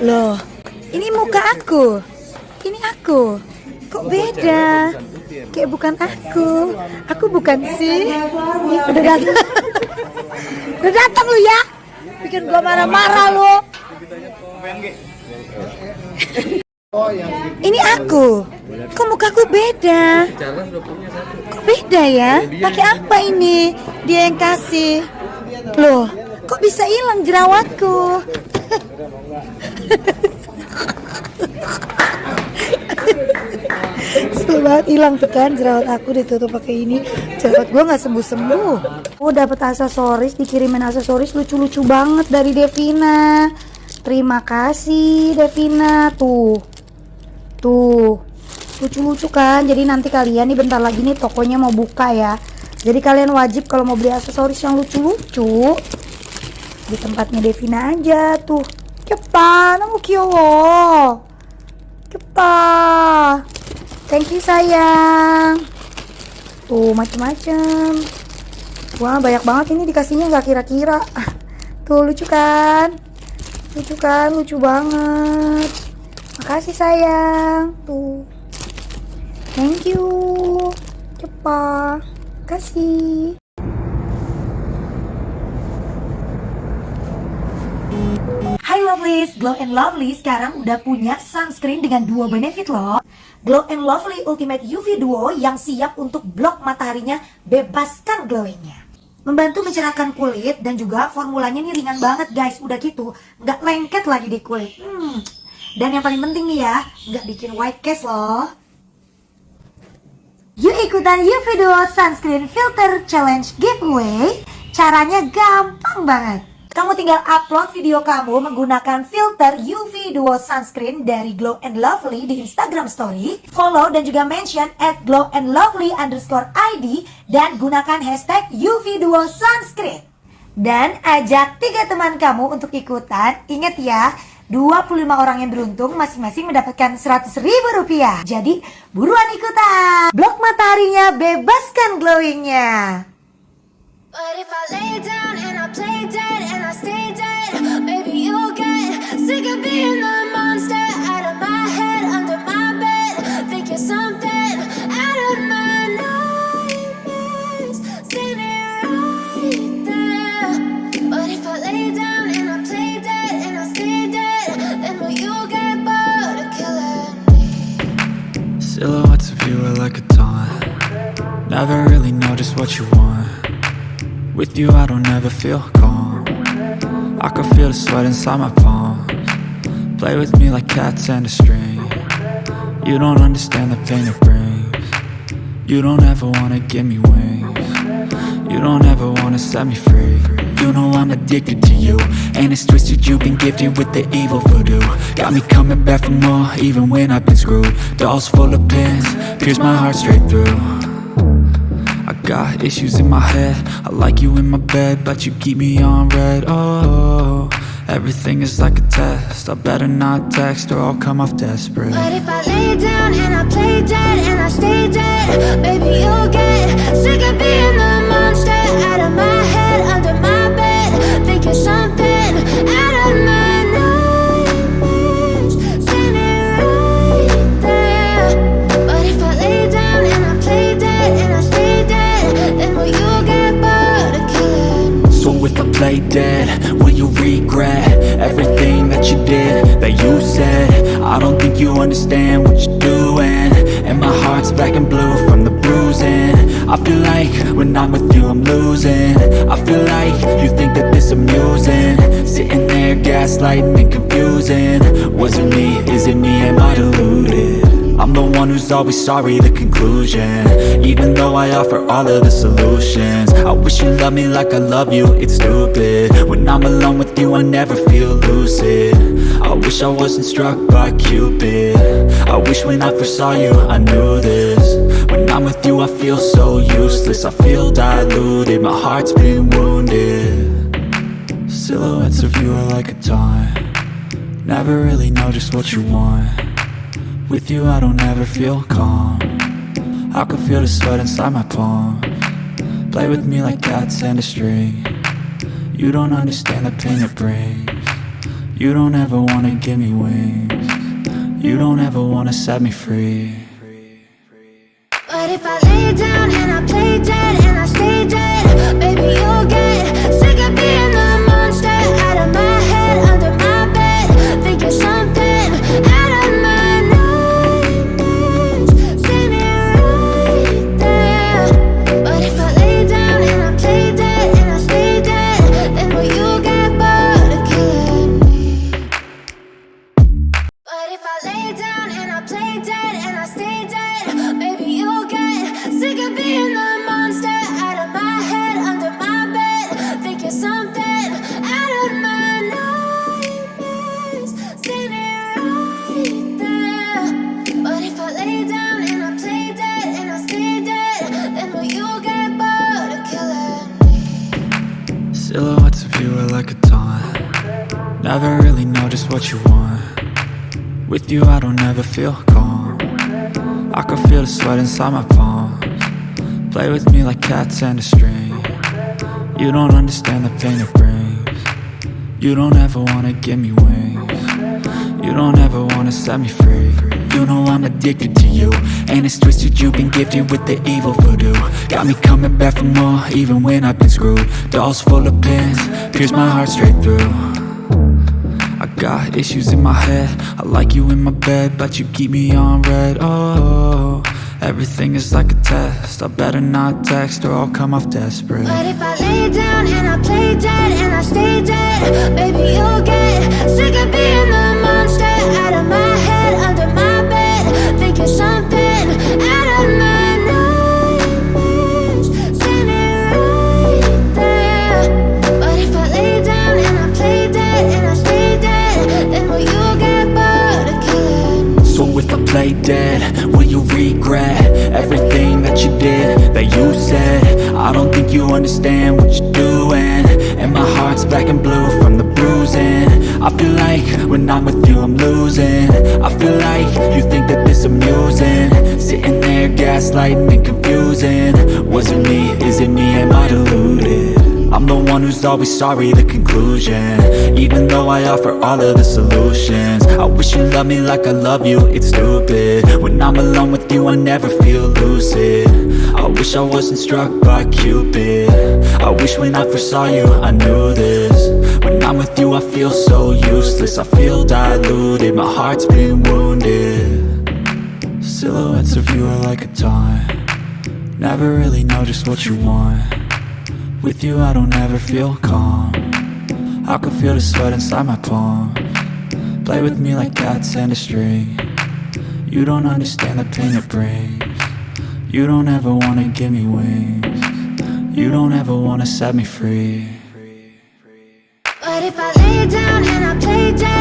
Loh, ini muka aku. Ini aku. Kok beda? Kayak bukan aku. Aku bukan sih. Udah datang. Udah datang lu ya. Bikin gua marah-marah lu. Ini aku. Kok mukaku beda? Kok beda ya? Pakai apa ini? Dia yang kasih. Loh, kok bisa hilang jerawatku? Kesel banget hilang tuh kan jerawat aku ditutup pakai ini. Jerawat gua nggak sembuh sembuh. Oh dapat aksesoris dikirimin aksesoris lucu-lucu banget dari Devina. Terima kasih Devina tuh. Tuh lucu-lucu kan. Jadi nanti kalian nih bentar lagi nih tokonya mau buka ya. Jadi kalian wajib kalau mau beli aksesoris yang lucu-lucu di tempatnya Devina aja tuh. Kepa, namu kyowo. Kepa. Thank you sayang. Tuh macem-macem. Wah banyak banget ini dikasihnya nggak kira-kira. Tuh lucu kan? Lucu kan? Lucu banget. Makasih sayang. Tuh. Thank you. Cepat. Kasih. Lovelies, Glow and Lovely sekarang udah punya sunscreen dengan dua benefit loh. Glow and Lovely Ultimate UV Duo yang siap untuk blok mataharinya bebaskan glowingnya. Membantu mencerahkan kulit dan juga formulanya ini ringan banget guys. Udah gitu, nggak lengket lagi di kulit. Hmm. Dan yang paling penting nih ya, nggak bikin white cast loh. Yuk ikutan UV Duo Sunscreen Filter Challenge Giveaway. Caranya gampang banget kamu tinggal upload video kamu menggunakan filter UV Duo Sunscreen dari Glow and Lovely di Instagram Story. Follow dan juga mention at Glow and Lovely underscore ID dan gunakan hashtag UV Duo Sunscreen. Dan ajak tiga teman kamu untuk ikutan. Ingat ya, 25 orang yang beruntung masing-masing mendapatkan 100 ribu rupiah. Jadi buruan ikutan. Blok mataharinya, bebaskan glowingnya. But if I lay down and I play dead Silhouettes of you are like a taunt. Never really know just what you want. With you I don't ever feel calm. I can feel the sweat inside my palms. Play with me like cats and a string. You don't understand the pain it brings. You don't ever wanna give me wings. You don't ever wanna set me free You know I'm addicted to you. And it's twisted you've been gifted with the evil voodoo. Got me coming back for more even when I've been screwed. Dolls full of pins, pierce my heart straight through. I got issues in my head. I like you in my bed But you keep me on red. Oh, everything is like a test. I better not text Or I'll come off desperate. But if I lay down and I play dead Play dead, will you regret? Everything that you did, that you said? I don't think you understand what you're doing. And my heart's black and blue from the bruising. I feel like when I'm with you I'm losing. I feel like you think that this amusing. Sitting there gaslighting and confusing. Was it me, is it me, am I deluded? I'm the one who's always sorry, the conclusion. Even though I offer all of the solutions. I wish you loved me like I love you, it's stupid. When I'm alone with you I never feel lucid. I wish I wasn't struck by Cupid. I wish when I first saw you I knew this. When I'm with you I feel so useless. I feel diluted, my heart's been wounded. Silhouettes of you are like a taunt. Never really know just what you want with you I don't ever feel calm I can feel the sweat inside my palm Play with me like cats and a string You don't understand the pain it brings You don't ever wanna give me wings. You don't ever wanna set me free. But if I lay down and I play dead and I stay dead, baby, you'll get Never really know just what you want. With you, I don't ever feel calm. I can feel the sweat inside my palms. Play with me like cats and a string. You don't understand the pain it brings. You don't ever wanna give me wings. You don't ever wanna set me free. You know I'm addicted to you. And it's twisted, you've been gifted with the evil voodoo. Got me coming back for more, even when I've been screwed. Dolls full of pins, pierce my heart straight through. Got issues in my head. I like you in my bed But you keep me on red. Oh, everything is like a test. I better not text or I'll come off desperate. But if I lay down and I play dead and I stay dead, baby, you'll get sick of being the monster out of my head, under my bed. Think you're something you understand what you're doing. And my heart's black and blue from the bruising. I feel like when I'm with you I'm losing. I feel like you think that this amusing. Sitting there gaslighting and confusing. Was it me, is it me, am I deluded? One who's always sorry, the conclusion. Even though I offer all of the solutions I wish you loved me like I love you, it's stupid. When I'm alone with you, I never feel lucid. I wish I wasn't struck by Cupid. I wish when I first saw you, I knew this. When I'm with you, I feel so useless I feel diluted, my heart's been wounded. Silhouettes of you are like a taunt. Never really know just what you want with you I don't ever feel calm. I can feel the sweat inside my palm. Play with me like cats and a string. You don't understand the pain it brings. You don't ever wanna give me wings. You don't ever wanna set me free. But if I lay down and I play dead